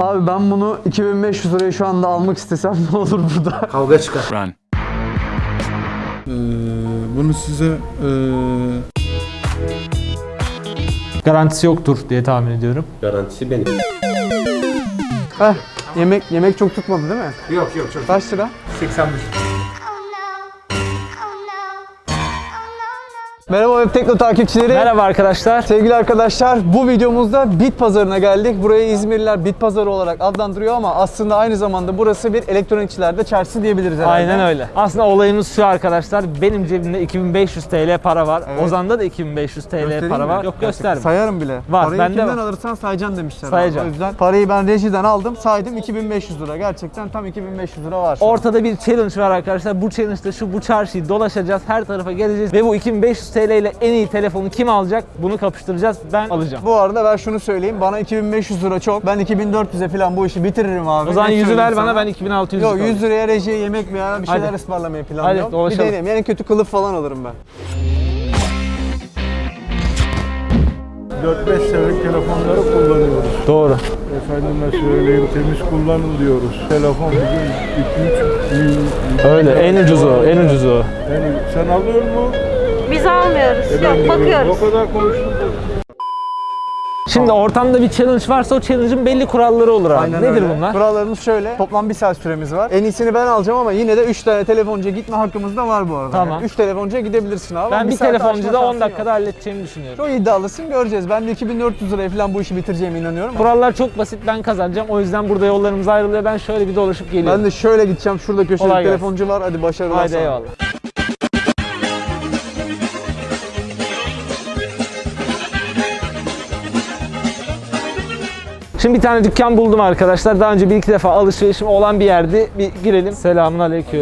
Abi ben bunu 2500 liraya şu anda almak istesem ne olur burada? Kavga çıkar. Run. Ee, bunu size ee, Garantisi yoktur diye tahmin ediyorum. Garantisi benim. Heh, yemek yemek çok tutmadı değil mi? Yok yok çok. Kaç lira? 85. Merhaba Web Tekno takipçileri. Merhaba arkadaşlar. Sevgili arkadaşlar bu videomuzda Bit Pazarı'na geldik. Burayı İzmirliler Bit Pazarı olarak adlandırıyor ama aslında aynı zamanda burası bir elektronikçilerde çarşısı diyebiliriz herhalde. Aynen öyle. Aslında olayımız şu arkadaşlar. Benim cebimde 2500 TL para var. Evet. Ozan'da da 2500 TL Göstereyim para mi? var. Yok gösterme. Sayarım bile. Var, Parayı bende kimden var. alırsan sayacaksın demişler. Sayacağım. O yüzden parayı ben rejiden aldım saydım 2500 lira. Gerçekten tam 2500 lira var. Ortada bir challenge var arkadaşlar. Bu challenge'da şu bu çarşıyı dolaşacağız. Her tarafa geleceğiz. Ve bu 2500 TL ile en iyi telefonu kim alacak? Bunu kapıştıracağız. Ben alacağım. Bu arada ben şunu söyleyeyim. Bana 2500 lira çok. Ben 2400'e falan bu işi bitiririm abi. O zaman Ne 100'ü söyleyeyim ver bana ben 2600 Yok alayım. 100 liraya rejiye yemek veya bir şeyler Hadi. ısmarlamayı planlıyorum. Hadi, bir dolaşalım. deneyim. En kötü kılıf falan alırım ben. 4-5 senelik telefonları kullanıyoruz. Doğru. Efendime söyleyeyim temiz kullanın diyoruz. Telefon bugün 2-3 Öyle. En ucuzu, en ucuzu. Yani sen alıyor mu? Biz almıyoruz. E Yok bakıyoruz. O kadar konuştum. Şimdi ortamda bir challenge varsa o challenge'ın belli kuralları olur abi. Aynen Nedir öyle. bunlar? Kurallarımız şöyle. Toplam bir saat süremiz var. En iyisini ben alacağım ama yine de 3 tane telefoncuya gitme hakkımız da var bu arada. Tamam. 3 telefoncuya gidebilirsin abi. Ben bir aşma telefoncuda 10 şansın dakikada yok. halledeceğimi düşünüyorum. Çok iddialısın göreceğiz. Ben de 2400 liraya falan bu işi bitireceğime inanıyorum. Kurallar çok basit ben kazanacağım. O yüzden burada yollarımız ayrılıyor. Ben şöyle bir dolaşıp geliyorum. Ben de şöyle gideceğim. Şurada köşede bir telefoncu var. Hadi başarılar Haydi sana. eyvallah. Şimdi bir tane dükkan buldum arkadaşlar. Daha önce bir iki defa alışverişim olan bir yerdi. Bir girelim. Selamun aleyküm.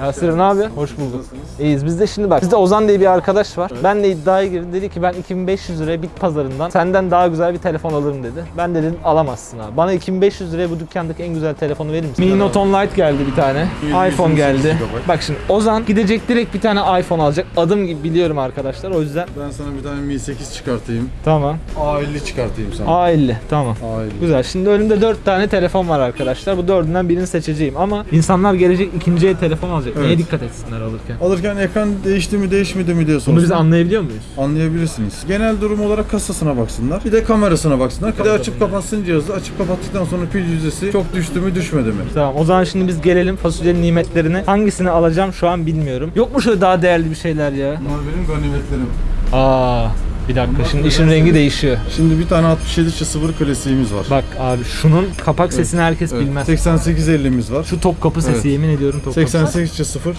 Yasir ne yapıyor? Hoş bulduk. İyiyiz. Biz de şimdi bak. Bizde Ozan diye bir arkadaş var. Ben de iddiaya girdim. Dedi ki ben 2500 liraya bit pazarından senden daha güzel bir telefon alırım dedi. Ben de dedim alamazsın abi. Bana 2500 liraya bu dükkandaki en güzel telefonu verir misin? Mini Note 10 Lite geldi bir tane. iPhone geldi. Bak şimdi Ozan gidecek direkt bir tane iPhone alacak. Adım gibi biliyorum arkadaşlar. O yüzden Ben sana bir tane Mi 8 çıkartayım. tamam. A50 çıkartayım sana. A50 tamam. A50. Güzel. Şimdi önümde 4 tane telefon var arkadaşlar. Bu dördünden birini seçeceğim ama insanlar gelecek ikinci el telefon alacak. Neye Evet. dikkat etsinler alırken? Alırken ekran değişti mi değişmedi mi diye Bunu sorsun. biz anlayabiliyor muyuz? Anlayabilirsiniz. Genel durum olarak kasasına baksınlar. Bir de kamerasına baksınlar. Bir de açıp kapatsın cihazı. Açıp kapattıktan sonra pil yüzdesi çok düştü mü düşmedi mi? Tamam o zaman şimdi biz gelelim fasulyenin nimetlerine. Hangisini alacağım şu an bilmiyorum. Yok mu şöyle daha değerli bir şeyler ya? Bunlar benim ganimetlerim. Aa bir dakika şimdi işin rengi değişiyor. Şimdi bir tane 67 0 klasiğimiz var. Bak abi şunun kapak sesini herkes bilmez. 8850'miz var. Şu top kapı sesi Evet. yemin ediyorum top kapı. 88 0.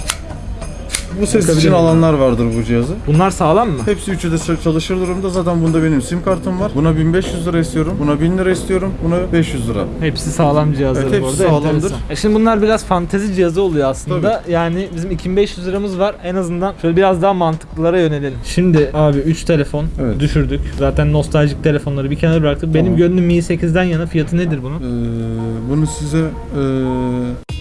Bu ses için alanlar vardır bu cihazı. Bunlar sağlam mı? Hepsi üçü de çalışır durumda. Zaten bunda benim sim kartım var. Buna 1500 lira istiyorum. Buna 1000 lira istiyorum. Buna 500 lira. Hepsi sağlam cihazlar Evet, bu hepsi arada. sağlamdır. enteresan. E şimdi bunlar biraz fantezi cihazı oluyor aslında. Yani bizim 2500 liramız var. En azından şöyle biraz daha mantıklılara yönelelim. Şimdi abi 3 telefon Evet. düşürdük. Zaten nostaljik telefonları bir kenara bıraktık. Benim Tamam. gönlüm Mi 8'den yana. Fiyatı nedir bunun? Ee, bunu size ee,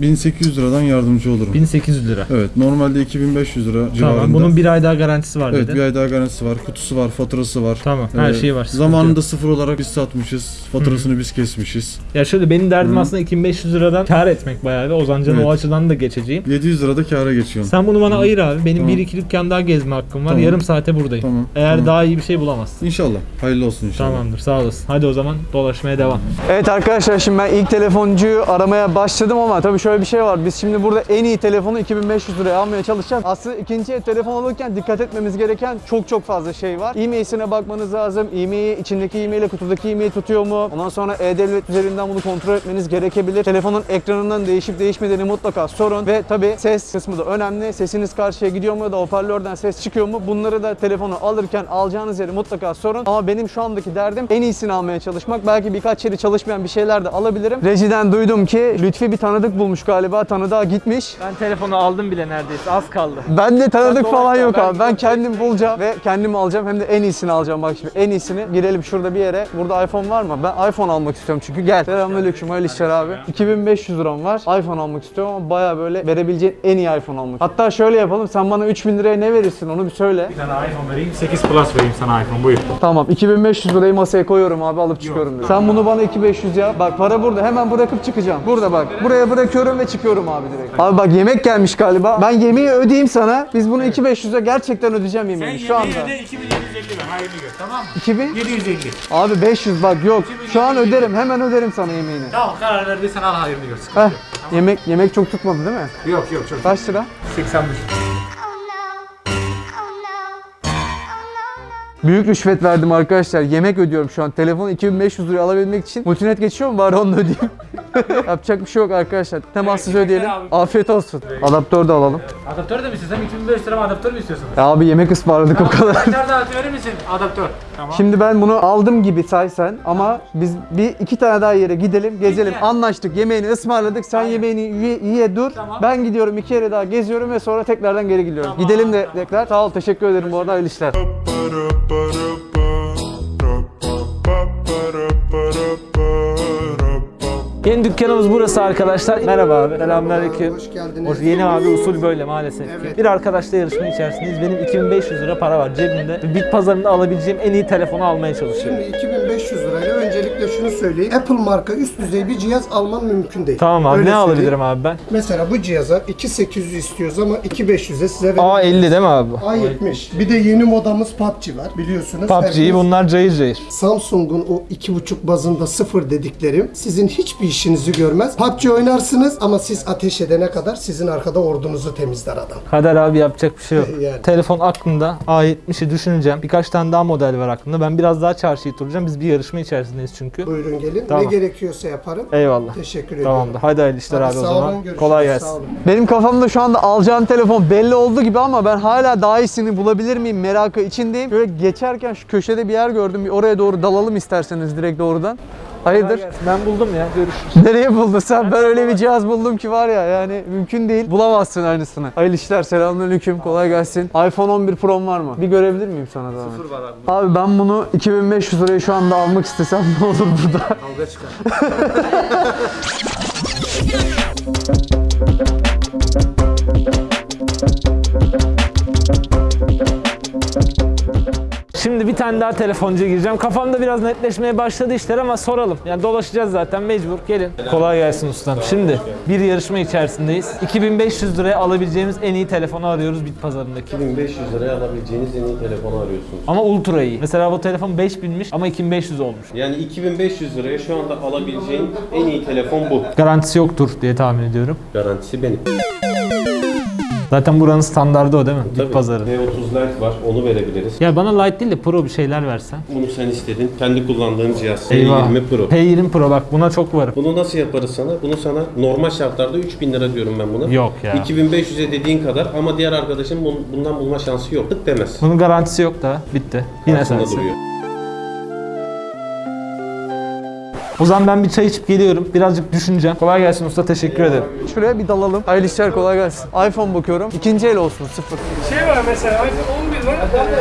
1800 liradan yardımcı olurum. 1800 lira. Evet, normalde 2500 lira civarında. Tamam. Bunun bir ay daha garantisi var Evet, dedin. bir ay daha garantisi var, kutusu var, faturası var. Tamam. Her Ee, şeyi var. Zamanında yok. sıfır olarak biz satmışız, faturasını biz kesmişiz. Ya şöyle benim derdim Hı. aslında 2500 liradan kar etmek bayağı ve Ozancan'ın Evet. o açıdan da geçeceğim. 700 lirada kâra geçiyorsun. Sen bunu bana ayır abi. Benim Tamam. bir iki dükkan daha gezme hakkım var. Tamam. Yarım saate buradayım. Tamam. Eğer tamam. daha iyi bir şey bulamazsın. İnşallah. Hayırlı olsun inşallah. Tamamdır sağ olasın. Hadi o zaman dolaşmaya devam. Evet arkadaşlar şimdi ben ilk telefoncuyu aramaya başladım ama tabii şöyle bir şey var. Biz şimdi burada en iyi telefonu 2500 liraya almaya çalışacağız. Aslında ikinci el telefon alırken dikkat etmemiz gereken çok çok fazla şey var. E-mail'sine bakmanız lazım. E-mail'i içindeki e-mail'e kutudaki e-mail tutuyor mu? Ondan sonra e-devlet üzerinden bunu kontrol etmeniz gerekebilir. Telefonun ekranından değişip değişmediğini mutlaka sorun. Ve tabii ses kısmı da önemli. Sesiniz karşıya gidiyor mu ya da hoparlörden ses çıkıyor mu? Bunları da telefonu alırken alacağınız yeri mutlaka sorun. Ama benim şu andaki derdim en iyisini almaya çalışmak. Belki birkaç yeri çalışmayan bir şeyler de alabilirim. Rejiden duydum ki Lütfi bir tanıdık bulmuş olmuş galiba. Tanıdığa gitmiş. Ben telefonu aldım bile neredeyse. Az kaldı. Ben de tanıdık Sen falan yok ben abi. Ben kendim bulacağım ve kendim alacağım. Hem de en iyisini alacağım bak şimdi. En iyisini girelim şurada bir yere. Burada iPhone var mı? Ben iPhone almak istiyorum çünkü. Gel. Selamünaleyküm. Hayırlı işler abi. 2500 liram var. iPhone almak istiyorum ama baya böyle verebileceğin en iyi iPhone almak. Hatta şöyle yapalım. Sen bana 3000 liraya ne verirsin onu bir söyle. Bir tane iPhone vereyim, 8 Plus vereyim sana iPhone buyur. Tamam 2500 lirayı masaya koyuyorum abi alıp çıkıyorum. diyor. Sen bunu bana 2500 yap. Bak para burada hemen bırakıp çıkacağım. Burada bak. Buraya bırakıyorum ve çıkıyorum abi direkt. Abi bak yemek gelmiş galiba. Ben yemeği ödeyeyim sana. Biz bunu 2500'e gerçekten ödeyeceğim yemeği şu anda. 2750 ver, hayrını gör tamam mı? 2000? 750. Abi 500 bak yok. Şu an öderim. Hemen öderim sana yemeğini. Tamam karar verdiysen al hayrını gör. Sıkıntı Heh. Yemek yemek çok tutmadı değil mi? Yok yok çok. Kaç lira? 85. Büyük rüşvet verdim arkadaşlar. Yemek ödüyorum şu an. Telefonu 2500 liraya alabilmek için. Multinet geçiyor mu? Bari onu ödeyeyim. Yapacak bir şey yok arkadaşlar. Temassız ödeyelim. Afiyet olsun. Adaptör de alalım. Adaptör de mi istiyorsun? 2500 lira adaptör mü istiyorsun? Ya abi yemek ısmarladık o kadar. Kaçar da verir misin? Adaptör. Tamam. Şimdi ben bunu aldım gibi say sen ama biz bir iki tane daha yere gidelim, gezelim. Peki. Anlaştık, yemeğini ısmarladık. Sen yemeğini ye, ye dur. Tamam. Ben gidiyorum iki yere daha geziyorum ve sonra tekrardan geri gidiyorum. Tamam, Gidelim de tamam. tekrar. Sağ ol, teşekkür ederim bu arada. Hayırlı işler. ba da ba da ba da ba ba ba da Yeni dükkanımız burası arkadaşlar. Merhaba abi. Selamünaleyküm. Hoş geldiniz. Hoş, yeni abi usul böyle maalesef ki. Evet. Bir arkadaşla yarışma içerisindeyiz. Benim 2500 lira para var cebimde. Bit pazarında alabileceğim en iyi telefonu almaya çalışıyorum. Şimdi 2500 lirayla öncelikle şunu söyleyeyim. Apple marka üst düzey bir cihaz alman mümkün değil. Tamam abi Öyle ne söyleyeyim. alabilirim abi ben? Mesela bu cihaza 2800 istiyoruz ama 2500'e size verelim. A50 değil mi abi? A70. Bir de yeni modamız PUBG var biliyorsunuz. PUBG'yi bunlar cayır cayır. Samsung'un o 2.5 bazında sıfır dediklerim sizin hiçbir işinizi görmez. PUBG oynarsınız ama siz ateş edene kadar sizin arkada ordunuzu temizler adam. Kader abi yapacak bir şey yok. Yani. Telefon aklımda. A70'i düşüneceğim. Birkaç tane daha model var aklımda. Ben biraz daha çarşıyı turlayacağım. Biz bir yarışma içerisindeyiz çünkü. Buyurun gelin. Tamam. Ne gerekiyorsa yaparım. Eyvallah. Teşekkür ediyorum. Tamamdır. Hadi hayırlı işler Hadi abi o zaman. olun, görüşürüz. Kolay Sağ gelsin. olun. Benim kafamda şu anda alacağım telefon belli oldu gibi ama ben hala daha iyisini bulabilir miyim merakı içindeyim. Böyle geçerken şu köşede bir yer gördüm. Bir oraya doğru dalalım isterseniz direkt doğrudan. Hayırdır? Ben buldum ya. Görüşürüz. Nereye buldun sen? Ben öyle bir cihaz buldum ki var ya yani mümkün değil. Bulamazsın aynısını. Hayırlı işler, selamünaleyküm, kolay gelsin. iPhone 11 Pro'm var mı? Bir görebilir miyim sana da? Sıfır var abi. Abi ben bunu 2500 liraya şu anda almak istesem ne olur burada? Kavga çıkar. Şimdi bir tane daha telefoncuya gireceğim. Kafamda biraz netleşmeye başladı işler ama soralım. Yani dolaşacağız zaten mecbur. Gelin. Kolay gelsin ustam. Şimdi bir yarışma içerisindeyiz. 2500 liraya alabileceğimiz en iyi telefonu arıyoruz bit pazarındaki. 1500 liraya alabileceğiniz en iyi telefonu arıyorsunuz. Ama ultra iyi. Mesela bu telefon 5000'miş ama 2500 olmuş. Yani 2500 liraya şu anda alabileceğin en iyi telefon bu. Garantisi yoktur diye tahmin ediyorum. Garantisi benim. Zaten buranın standardı o değil mi? Bit Tabii. pazarı. V30 Lite var, onu verebiliriz. Ya bana light değil de pro bir şeyler versen. Bunu sen istedin. Kendi kullandığın cihaz Eyvah. S20 Pro. P20 Pro bak buna çok varım. Bunu nasıl yaparız sana? Bunu sana normal şartlarda 3000 lira diyorum ben buna. Yok ya. 2500'e dediğin kadar ama diğer arkadaşın bun- bundan bulma şansı yok. Tık demez. Bunun garantisi yok da bitti. Yine sensin. duruyor. O zaman ben bir çay içip geliyorum. Birazcık düşüneceğim. Kolay gelsin usta teşekkür ederim. Şuraya bir dalalım. Hayırlı işler, kolay gelsin. iPhone bakıyorum. İkinci el olsun, sıfır. şey var mesela iPhone 11 var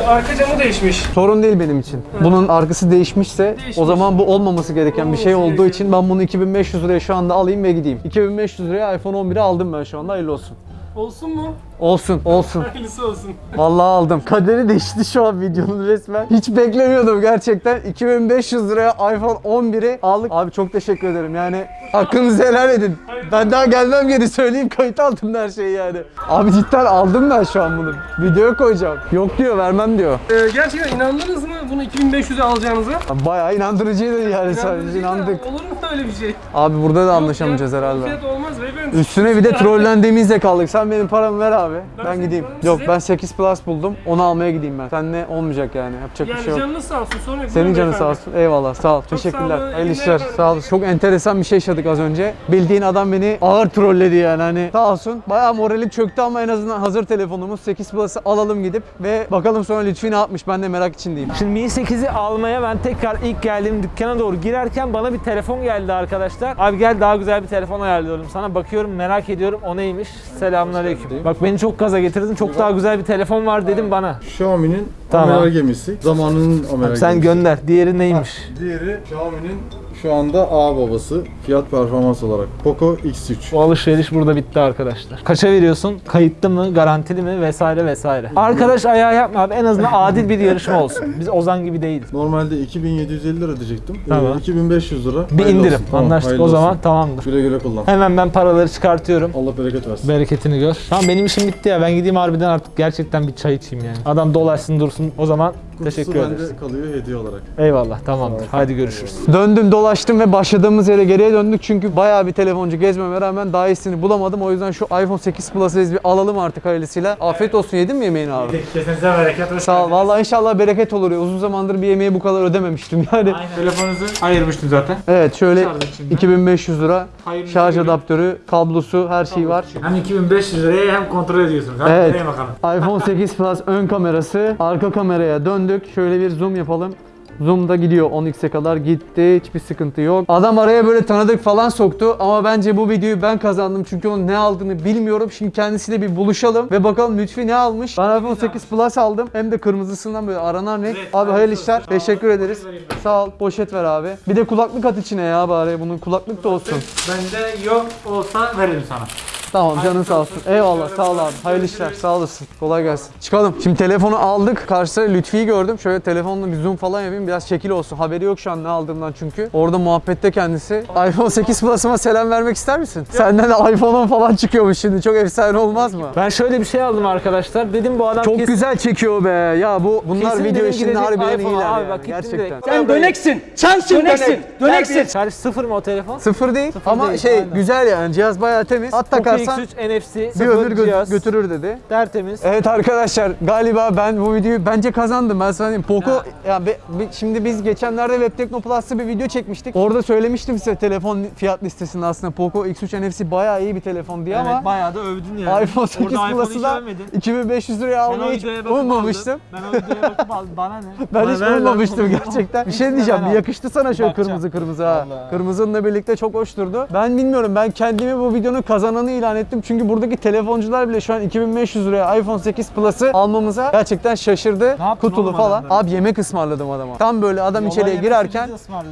arka camı değişmiş. Sorun değil benim için. Bunun arkası değişmişse o zaman bu olmaması gereken bir şey Olmaması olduğu gereken. için ben bunu 2500 liraya şu anda alayım ve gideyim. 2500 liraya iPhone 11'i aldım ben şu anda. Hayırlı olsun. Olsun mu? Olsun, olsun. Hayırlısı olsun. Vallahi aldım. Kaderi değişti şu an videonun resmen. Hiç beklemiyordum gerçekten. 2500 liraya iPhone 11'i aldık. Abi çok teşekkür ederim yani. Hakkınızı helal edin. Ben daha gelmem geri söyleyeyim kayıt altım her şeyi yani. Abi cidden aldım ben şu an bunu. Videoya koyacağım. Yok diyor vermem diyor. Ee, gerçekten inandınız mı bunu 2500'e alacağınıza? Bayağı inandırıcıydı yani sadece inandık. Olur mu öyle bir şey? Abi burada da anlaşamayacağız herhalde. Fiyat olmaz beyefendi. Üstüne bir de trollendiğimizde kaldık. Sen benim paramı ver abi. Abi. Ben, Ben gideyim. size- Yok ben 8 Plus buldum. Onu almaya gideyim ben. Seninle olmayacak yani. Yapacak bir Yani şey yok. canınız sağ olsun. Sonra Senin canın sağ olsun. Eyvallah. Sağ ol. sağ Teşekkürler. Hayırlı İyi işler. Sağ ol. Çok enteresan bir şey yaşadık az önce. Bildiğin adam beni ağır trolledi yani. Hani sağ olsun. Bayağı moralim çöktü ama en azından hazır telefonumuz 8 Plus'ı alalım gidip ve bakalım sonra Lütfi ne yapmış. Ben de merak içindeyim. Şimdi Mi 8'i almaya ben tekrar ilk geldiğim dükkana doğru girerken bana bir telefon geldi arkadaşlar. Abi gel daha güzel bir telefon ayarlıyorum sana. Bakıyorum merak ediyorum o neymiş. Selamünaleyküm. Bak beni çok gaza getirdin. Çok daha güzel bir telefon var dedim bana. Xiaomi'nin Tamam. amiral gemisi. Zamanının amiral Sen gemisi. gönder. Diğeri neymiş? Diğeri Xiaomi'nin şu anda A babası fiyat performans olarak Poco X3. O alışveriş burada bitti arkadaşlar. Kaça veriyorsun? Kayıtlı mı? Garantili mi? Vesaire vesaire. Arkadaş ayağı yapma abi. En azından adil bir yarışma olsun. Biz Ozan gibi değiliz. Normalde 2750 lira diyecektim. Ee, Tamam. 2500 lira. Bir Hayırlı indirim. olsun. Tamam, Anlaştık o zaman olsun. tamamdır. Güle güle kullan. Hemen ben paraları çıkartıyorum. Allah bereket versin. Bereketini gör. Tamam benim işim bitti ya. Ben gideyim harbiden artık gerçekten bir çay içeyim yani. Adam dolaşsın dursun. O zaman teşekkür Kutusu ederiz. bende kalıyor hediye olarak. Eyvallah tamamdır. Haydi görüşürüz. Döndüm dolaştım ve başladığımız yere geriye döndük çünkü bayağı bir telefoncu gezmeme rağmen daha iyisini bulamadım. O yüzden şu iPhone 8 Plus'ı biz bir alalım artık hayırlısıyla. Afiyet olsun yedin mi yemeğini abi? Kesinize bereket. Hoş Sağ ol. Vallahi inşallah bereket olur ya. Uzun zamandır bir yemeği bu kadar ödememiştim yani. Aynen. Telefonunuzu ayırmıştım zaten. Evet şöyle Şarj içinde. 2500 lira Hayırlı şarj görün. adaptörü, kablosu, her şey var. Hem 2500 liraya hem kontrol ediyorsunuz. Hadi Evet. nereye bakalım. iPhone 8 Plus ön kamerası, arka kameraya döndük. Şöyle bir zoom yapalım. Zoom da gidiyor 10x'e kadar gitti. Hiçbir sıkıntı yok. Adam araya böyle tanıdık falan soktu ama bence bu videoyu ben kazandım çünkü onun ne aldığını bilmiyorum. Şimdi kendisiyle bir buluşalım ve bakalım Lütfi ne almış. Ben iPhone 8 Plus aldım. Hem de kırmızısından böyle aranan renk. Evet, Abi hayırlı işler. Sağ. Teşekkür ederiz. Sağ ol. Poşet ver abi. Bir de kulaklık at içine ya bari. Bunun kulaklık da olsun. Bende yok olsa veririm sana. Tamam canın sağ olsun. Eyvallah sağ ol abi. Hayırlı işler sağ olasın. Kolay gelsin. Çıkalım. Şimdi telefonu aldık. Karşısında Lütfi'yi gördüm. Şöyle telefonla bir zoom falan yapayım. Biraz şekil olsun. Haberi yok şu an ne aldığımdan çünkü. Orada muhabbette kendisi. iPhone 8 Plus'ıma selam vermek ister misin? Senden de iPhone'un falan çıkıyormuş şimdi. Çok efsane olmaz mı? Ben şöyle bir şey aldım arkadaşlar. Dedim bu adam Çok kesin- güzel çekiyor be. Ya bu bunlar kesin video benim işinde gidecek harbiden iPhone. iyiler Abi yani. bak gittim Gerçekten. direkt. Sen döneksin. Sensin döneksin. Döneksin. Şarj sıfır mı o telefon? Sıfır değil ama değil, şey aynen. güzel yani. Cihaz bayağı temiz. At Poco takarsan X3 NFC bir ömür gö- cihaz. götürür dedi. Tertemiz. Evet arkadaşlar galiba ben bu videoyu bence kazandım. Ben sana diyeyim. Poco ya be- be- şimdi biz geçenlerde Web Tekno Plus'ta bir video çekmiştik. Orada söylemiştim size telefon fiyat listesinde aslında Poco X3 NFC bayağı iyi bir telefon diye ama bayağı da övdün yani. iPhone 8 Orada iPhone Plus'ı da övmedin. 2500 liraya almayı hiç ummamıştım. Ben o videoya bakıp aldım. Bana ne? Ben Bana hiç ummamıştım gerçekten. Bir şey diyeceğim. yakıştı sana şöyle kırmızı kırmızı ha. Kırmızınla birlikte çok hoş durdu. Ben bilmiyorum. Ben kendimi bu videonun kazananı ilan ettim. Çünkü buradaki telefoncular bile şu an 2500 liraya iPhone 8 Plus'ı almamıza gerçekten şaşırdı. Kutulu falan. adamlara? Abi yemek ısmarladım adama. Tam böyle adam Yola içeriye girerken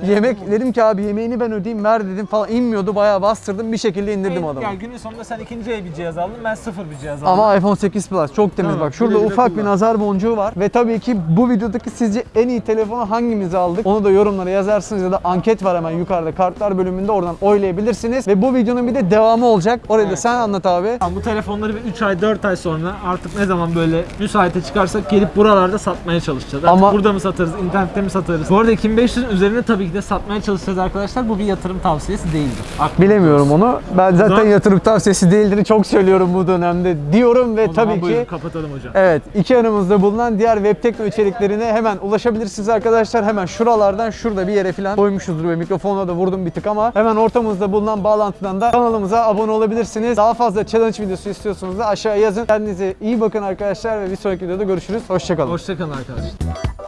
yemek dedim ki abi yemeğini ben ödeyeyim ver dedim falan inmiyordu. Bayağı bastırdım. Bir şekilde indirdim Ya adamı. günün sonunda sen ikinci el bir cihaz aldın. Ben sıfır bir cihaz aldım. Ama iPhone 8 Plus çok temiz Tamam, bak. Şurada güle güle ufak bir nazar boncuğu var. Ve tabii ki bu videodaki sizce en iyi telefonu hangimizi aldık? Onu da yorumlara yazarsınız ya da anket var hemen yukarıda kartlar bölümünde oradan oylayabilirsiniz. Ve bu videonun bir de devamı olacak. Orayı da sen anlat abi. Bu telefonları bir 3 ay 4 ay sonra artık ne zaman böyle müsaite çıkarsak gelip buralarda satmaya çalışacağız. Artık Ama- burada mı satarız, internette mi satarız? Bu arada 2500'ün üzerine tabii ki de satmaya çalışacağız arkadaşlar. Bu bir yatırım tavsiyesi değildir. Aklınızda Bilemiyorum olsun. onu. Ben zaten zaman- yatırım tavsiyesi değildir. Çok söylüyorum bu dönemde diyorum ve O tabii buyurun, ki kapatalım hocam. Evet, iki yanımızda bulunan diğer web tekno içeriklerine hemen ulaşabilirsiniz arkadaşlar. Hemen şuralardan şurada bir yere falan koymuşuzdur ve mikrofonla da vurdum bir tık ama hemen ortamızda bulunan bağlantıdan da kanalımıza abone olabilirsiniz. Daha fazla challenge videosu istiyorsanız da aşağıya yazın. Kendinize iyi bakın arkadaşlar ve bir sonraki videoda görüşürüz. Hoşçakalın. Hoşçakalın arkadaşlar.